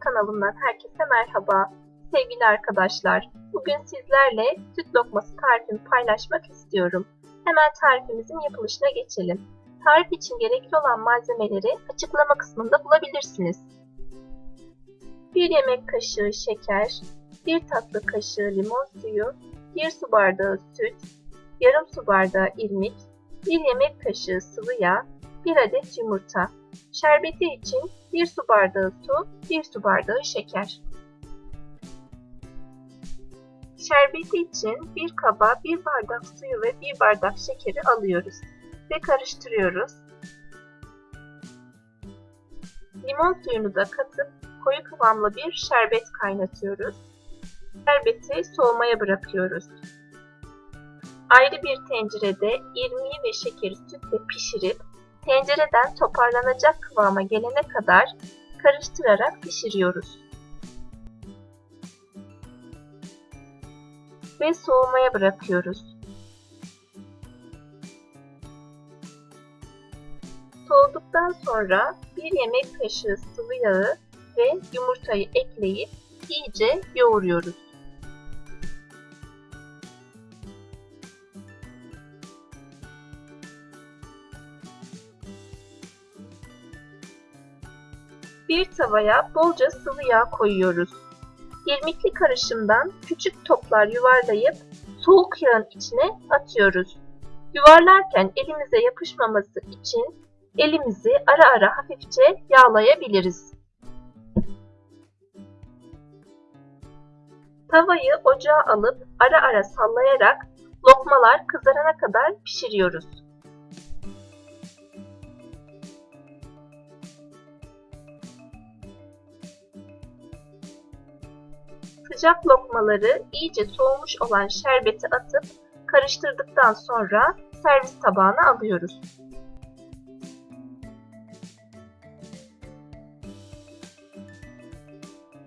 kanalımdan herkese merhaba. Sevgili arkadaşlar, bugün sizlerle süt lokması tarifimi paylaşmak istiyorum. Hemen tarifimizin yapılışına geçelim. Tarif için gerekli olan malzemeleri açıklama kısmında bulabilirsiniz. 1 yemek kaşığı şeker, 1 tatlı kaşığı limon suyu, 1 su bardağı süt, yarım su bardağı irmik, 1 yemek kaşığı sıvı yağ, 1 adet yumurta. Şerbeti için 1 su bardağı su, 1 su bardağı şeker. Şerbeti için bir kaba 1 bardak suyu ve 1 bardak şekeri alıyoruz ve karıştırıyoruz. Limon suyunu da katıp koyu kıvamlı bir şerbet kaynatıyoruz. Şerbeti soğumaya bırakıyoruz. Ayrı bir tencerede irmiği ve şekeri sütle pişirip tencereden toparlanacak kıvama gelene kadar karıştırarak pişiriyoruz. Ve soğumaya bırakıyoruz. Soğuduktan sonra bir yemek kaşığı sıvı yağı ve yumurtayı ekleyip iyice yoğuruyoruz. Bir tavaya bolca sıvı yağ koyuyoruz. İrmikli karışımdan küçük toplar yuvarlayıp soğuk yağın içine atıyoruz. Yuvarlarken elimize yapışmaması için elimizi ara ara hafifçe yağlayabiliriz. Tavayı ocağa alıp ara ara sallayarak lokmalar kızarana kadar pişiriyoruz. Sıcak lokmaları iyice soğumuş olan şerbeti atıp karıştırdıktan sonra servis tabağına alıyoruz.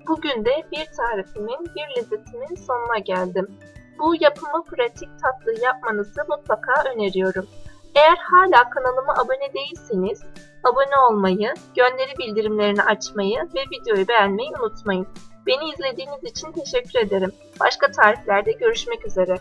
Bugün de bir tarifimin, bir lezzetimin sonuna geldim. Bu yapımı pratik tatlı yapmanızı mutlaka öneriyorum. Eğer hala kanalıma abone değilseniz abone olmayı, gönderi bildirimlerini açmayı ve videoyu beğenmeyi unutmayın. Beni izlediğiniz için teşekkür ederim. Başka tariflerde görüşmek üzere.